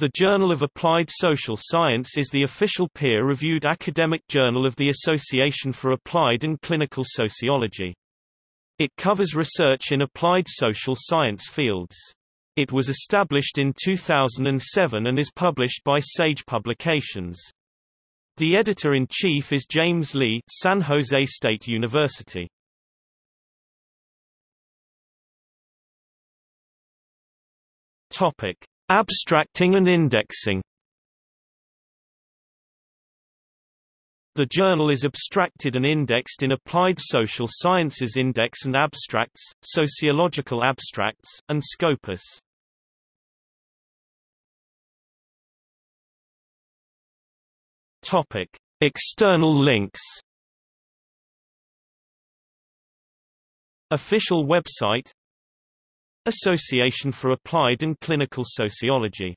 The Journal of Applied Social Science is the official peer-reviewed academic journal of the Association for Applied and Clinical Sociology. It covers research in applied social science fields. It was established in 2007 and is published by Sage Publications. The editor-in-chief is James Lee, San Jose State University. Topic: Abstracting and indexing The journal is abstracted and indexed in Applied Social Sciences Index and Abstracts, Sociological Abstracts, and Scopus. Topic: External links. Official website Association for Applied and Clinical Sociology